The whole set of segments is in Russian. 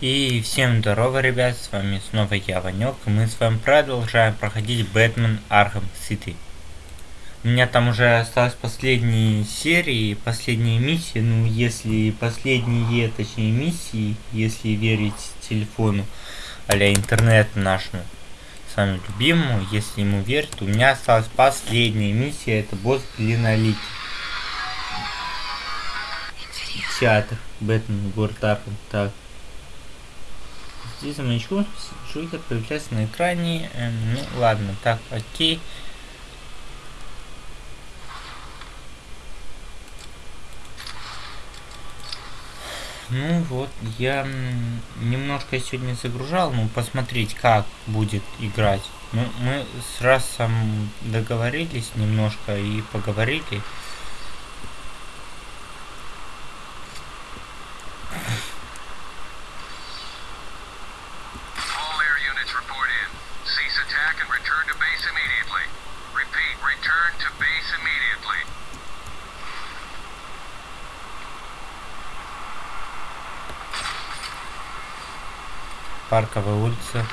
И всем здорово, ребят, с вами снова я, Ванек, и мы с вами продолжаем проходить Бэтмен Arkham City. У меня там уже осталось последние серии, последние миссии, ну, если последние, точнее, миссии, если верить телефону, а интернет нашему, самому любимому, если ему верить, у меня осталась последняя миссия, это босс Глиноликий. Театр, Бэтмен, город Архам, так. Здесь за маячком Джокер появляется на экране. Эм, ну ладно, так, окей. Ну вот, я немножко сегодня загружал, ну посмотреть, как будет играть. Ну, мы с Расом договорились немножко и поговорили. Парковая улица.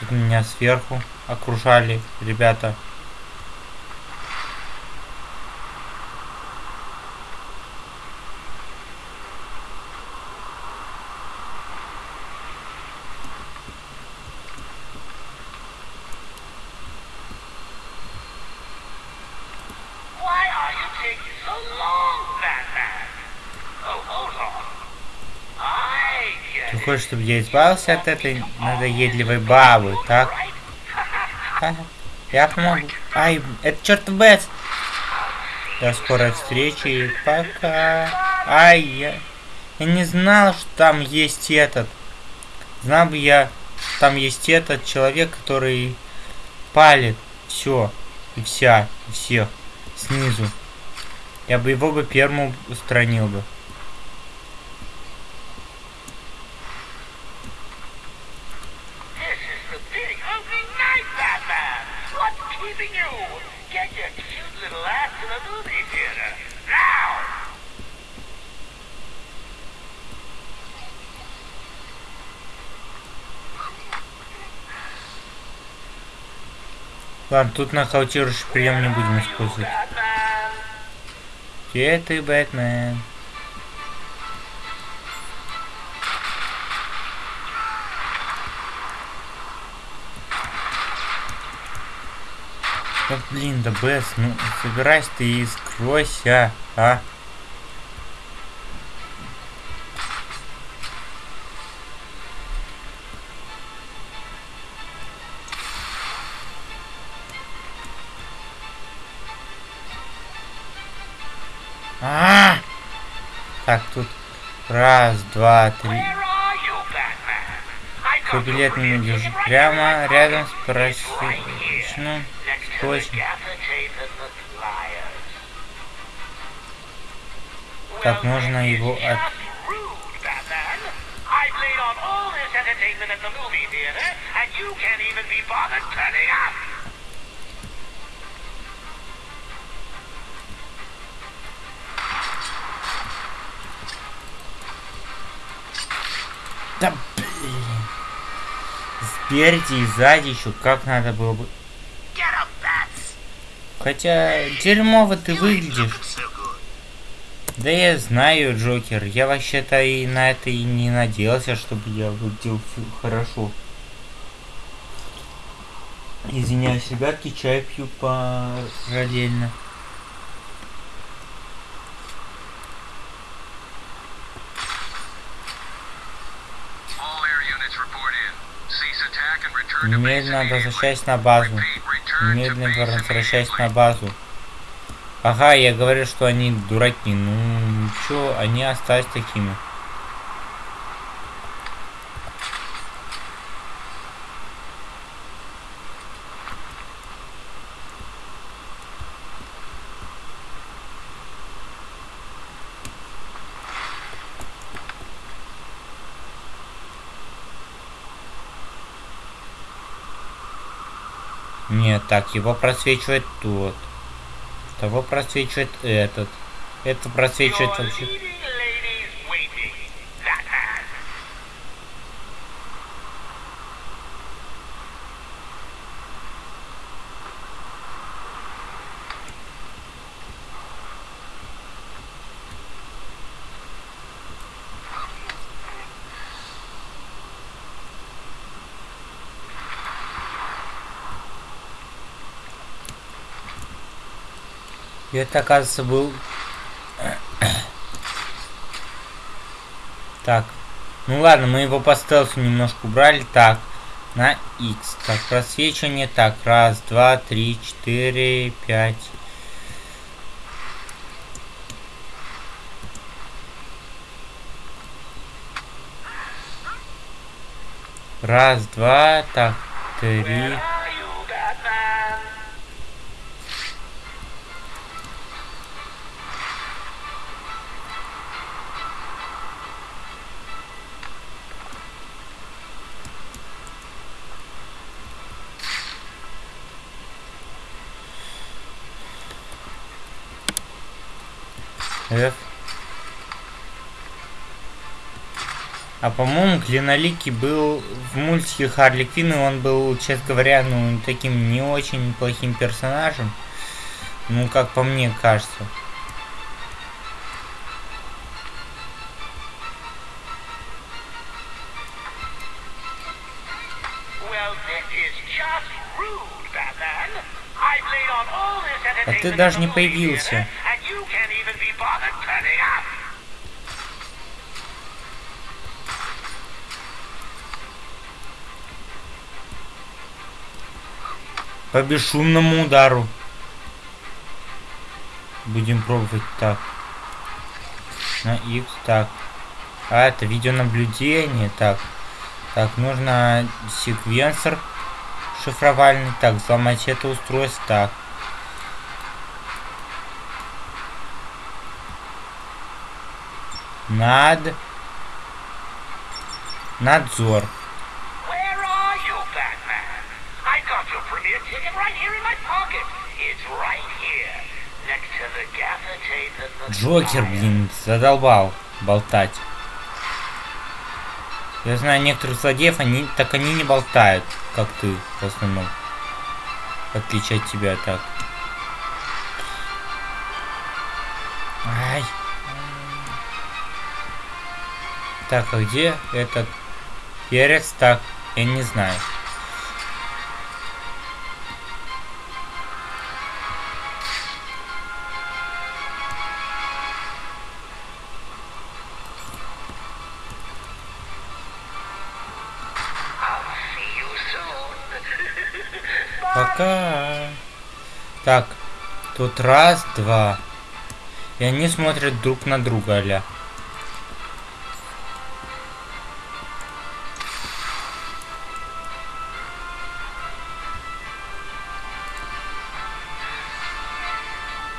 Тут меня сверху окружали ребята. Чтобы я избавился от этой надоедливой бабы, так? Я помогу. Ай, это чертов Бэтс. До скорой встречи. Пока. Ай, я... Я не знал, что там есть этот. Знал бы я, там есть этот человек, который палит все и вся, и всех снизу. Я бы его бы первым устранил бы. Ладно, тут нокаутирующий прием не будем использовать. Где ты, Бэтмен? Да блин, да Бэс, ну собирайся ты и скройся, а? Так, тут. Раз, два, три. Твой билет не держи. Прямо рядом с прачечным скотчем. Так, можно его от... Да Спереди и сзади еще как надо было бы. Хотя дерьмово ты выглядишь. Да я знаю, Джокер. Я вообще-то и на это и не надеялся, чтобы я выглядел хорошо. Извиняюсь, ребятки, чай пью параллельно. Немедленно возвращайся на базу. Немедленно возвращайся на базу. Ага, я говорю, что они дураки. Ну, чё, они остались такими. Нет, так, его просвечивает тот. Того просвечивает этот. Это просвечивает вообще... И это, оказывается, был... так. Ну ладно, мы его по стелсу немножко убрали. Так, на X. Так, просвечивание. Так, раз, два, три, четыре, пять. Раз, два, так, три. А по-моему, Клиноликий был в мультике Харли Квинн, и он был, честно говоря, ну, таким не очень плохим персонажем. Ну, как по мне кажется. А ты даже не появился. По бесшумному удару. Будем пробовать так. На X, так. А, это видеонаблюдение, так. Так, нужно секвенсор шифровальный. Так, взломать это устройство, так. Над... Надзор. Джокер, блин, задолбал болтать. Я знаю некоторых злодеев, они так они не болтают, как ты в основном. В отличие от тебя так. Ай. Так, а где этот перец? Так, я не знаю. Тут раз, два. И они смотрят друг на друга, аля.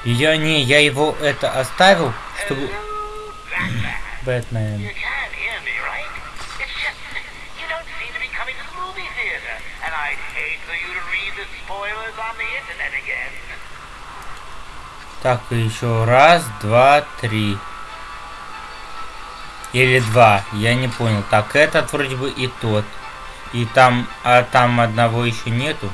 Я не, я его это оставил, чтобы... Бэтмен. Так, еще раз, два, три. Или два, я не понял. Так, этот вроде бы и тот. И там, а там одного еще нету.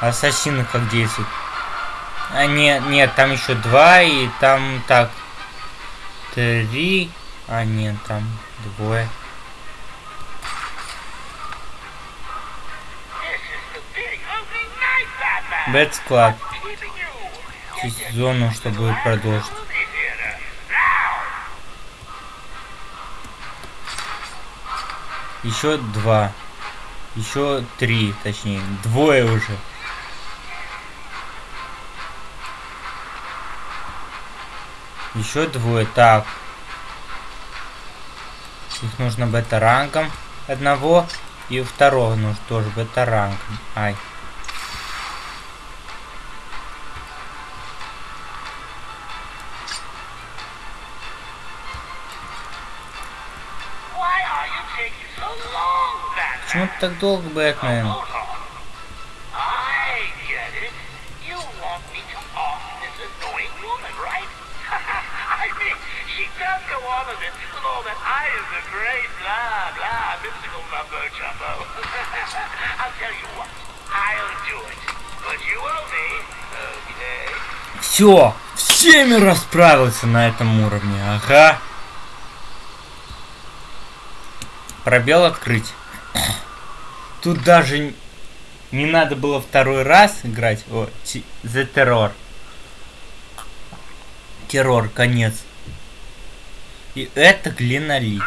Ассасины как действуют? А, нет, нет, там еще два, и там так. Три. А, нет, там двое. Бэт склад. Зону, чтобы продолжить. Еще два. Еще три, точнее. Двое уже. Еще двое. Так. Их нужно бета-рангом одного. И второго нужно тоже бета-рангом. Ай. Так долго, Бэтмен? Все, всеми расправился на этом уровне, ага. Пробел открыть. Тут даже не надо было второй раз играть. О, The Terror. Террор, конец. И это глиноликий.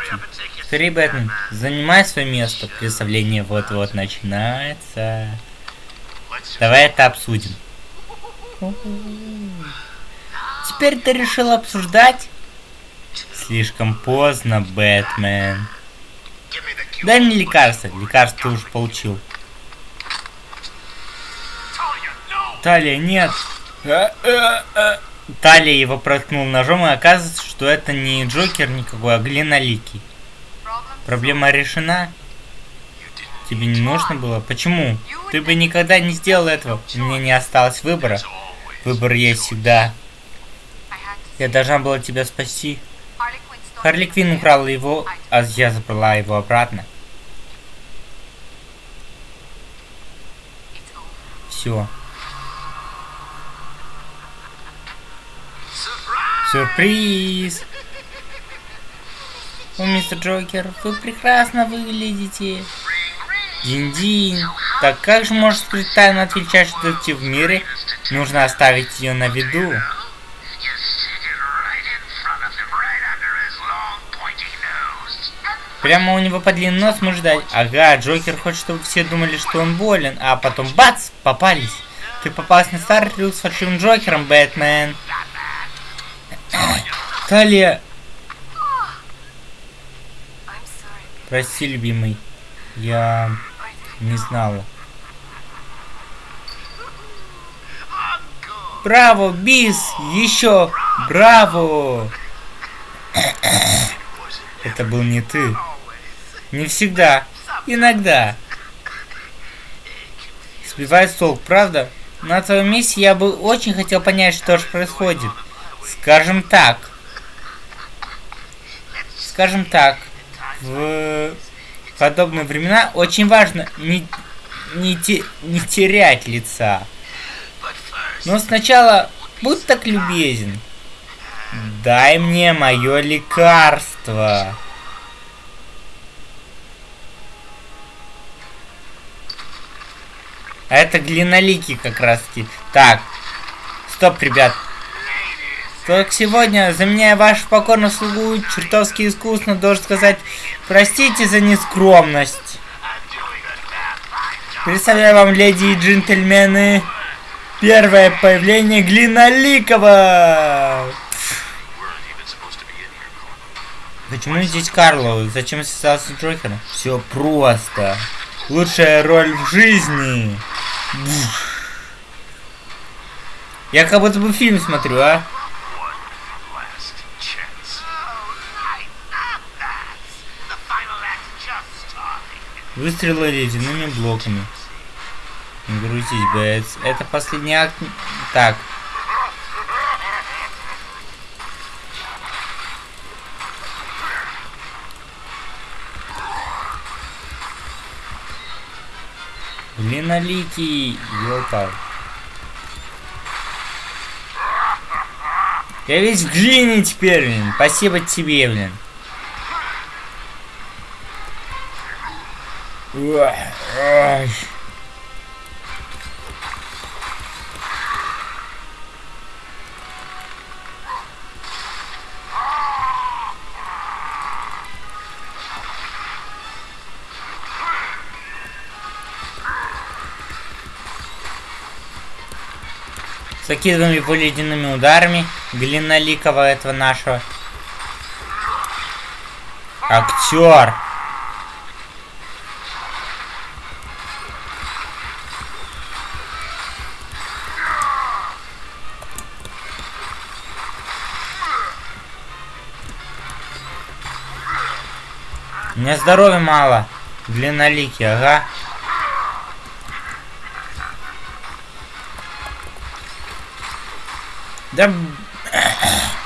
Скорее, Бэтмен, занимай свое место. Представление вот-вот начинается. Давай это обсудим. Теперь ты решил обсуждать? Слишком поздно, Бэтмен. Дай мне лекарство. Лекарство ты уже получил. Талия, нет. А, а, а. Талия его проткнул ножом, и оказывается, что это не Джокер никакой, а Глиноликий. Проблема решена? Тебе не нужно было? Почему? Ты бы никогда не сделал этого. У меня не осталось выбора. Выбор есть всегда. Я должна была тебя спасти. Харли Квин украла его, а я забрала его обратно. Все. Сюрприз! О, мистер Джокер, вы прекрасно выглядите. Динь-динь. Так как же может скрыть тайну от величайшей детектив в мире? Нужно оставить ее на виду. Прямо у него под нос мы ждать. Ага, Джокер хочет, чтобы все думали, что он болен, а потом бац, попались. Ты попался на старый трюк с фальшивым Джокером, Бэтмен. Талия. Прости, любимый. Я не знала. Браво, бис! Еще! Браво! Это был не ты. Не всегда. Иногда. Сбивает толк, правда? На твоем месте я бы очень хотел понять, что же происходит. Скажем так. Скажем так. В подобные времена очень важно не, не, те, не терять лица. Но сначала будь так любезен. Дай мне мое лекарство. А это глинолики как раз таки. Так. Стоп, ребят. Только сегодня, заменяя вашу покорную слугу, чертовски искусно, должен сказать, простите за нескромность. Представляю вам, леди и джентльмены, первое появление Глиноликова. Почему здесь Карло? Зачем связался с Джокером? Все просто. Лучшая роль в жизни. Я как будто бы фильм смотрю, а? Выстрелы ледяными блоками. Не грузись, Бэтс. Это последний акт... Так. Длинноликий, ёлка. Я весь в глине теперь, блин. Спасибо тебе, блин. Ой. Закидываем его ледяными ударами. Глиноликого этого нашего. Актер. У меня здоровья мало. Длинноликий, ага. Да...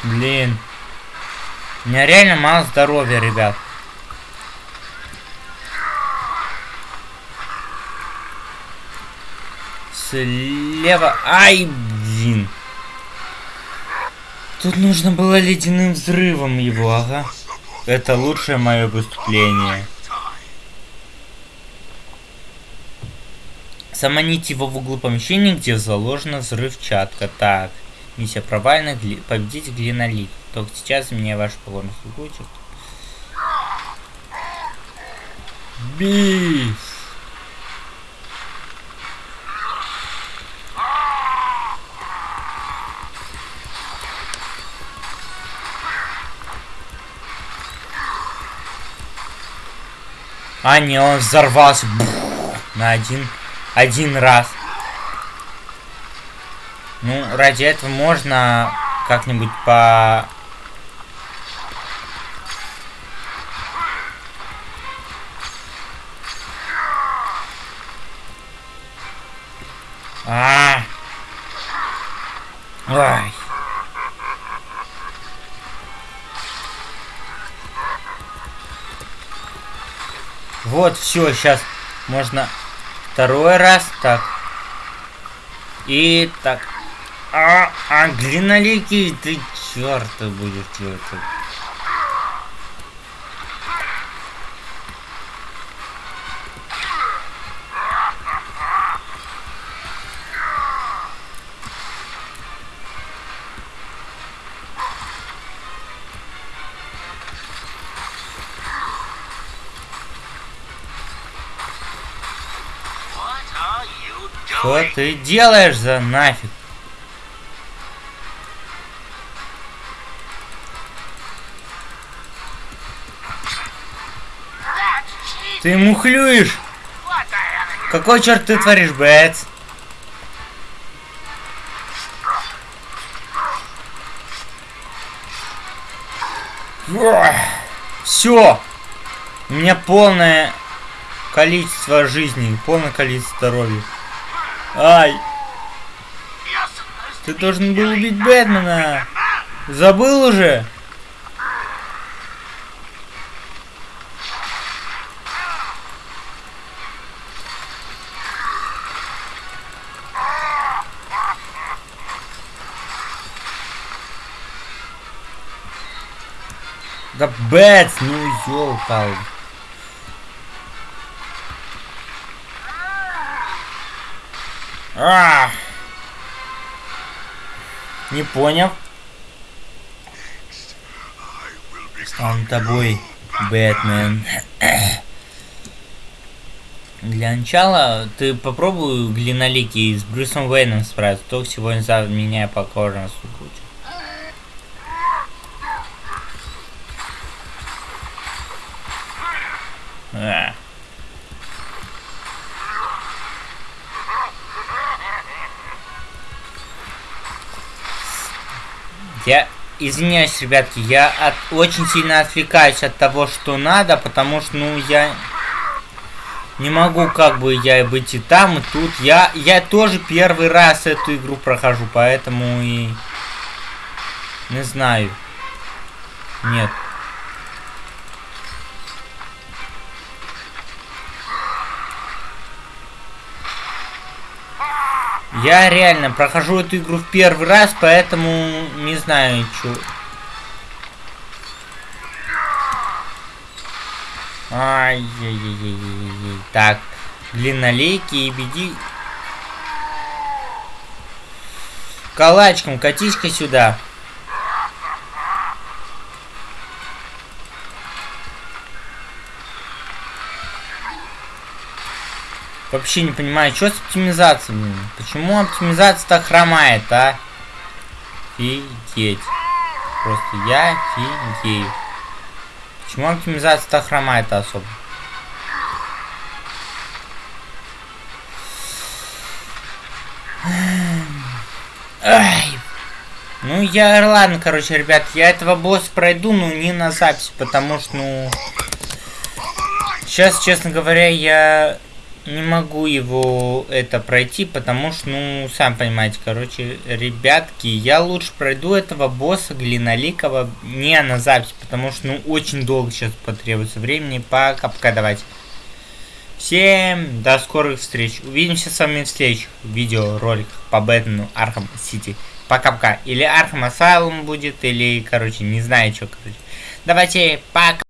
Блин. У меня реально мало здоровья, ребят. Слева... Ай, блин. Тут нужно было ледяным взрывом его, ага. Это лучшее мое выступление. Заманите его в углу помещения, где заложена взрывчатка. Так, миссия провальна, гли... победите глинолит. Только сейчас меня ваш покорность будет. Биф! А, не, он взорвался на один, один раз. Ну, ради этого можно как-нибудь по... А, -а, -а. Ой. Вот, все, сейчас можно второй раз, так. И так. А, а длинноликий, ты черт будешь делать. Что ты делаешь за нафиг? Ты мухлюешь? Какой черт ты творишь, Бэтс? Все. У меня полное количество жизни, полное количество здоровья. Ай! Ты должен был убить Бэтмена! Забыл уже? Да Бэтс, ну ёлка. А! Не понял. Стану тобой, Бэтмен. Для начала ты попробуй глинолики с Брюсом Уэйном справиться. Только сегодня за меня покорно будет. Я извиняюсь, ребятки, я от, очень сильно отвлекаюсь от того, что надо, потому что, ну, я не могу, как бы, я быть и там, и тут. Я, я тоже первый раз эту игру прохожу, поэтому и... Не знаю. Нет. Я реально прохожу эту игру в первый раз, поэтому не знаю, что. Ай-яй-яй-яй-яй. Так, длиннолейки и беги. Калачком, катись-ка сюда. Вообще не понимаю, что с оптимизацией? Почему оптимизация так хромает, а? Офигеть. Просто я офигею. Почему оптимизация так хромает особо? Ай. Ну, я, ладно, короче, ребят, я этого босса пройду, но не на запись, потому что, ну... Сейчас, честно говоря, я не могу его это пройти, потому что, ну, сам понимаете, короче, ребятки, я лучше пройду этого босса Глиноликова не на запись, потому что, ну, очень долго сейчас потребуется времени. Пока-пока, давайте. Всем до скорых встреч. Увидимся с вами в следующих видеороликах по Бэтмену Arkham City. Пока-пока. Или Arkham Asylum будет, или, короче, не знаю, что, короче. Давайте, пока.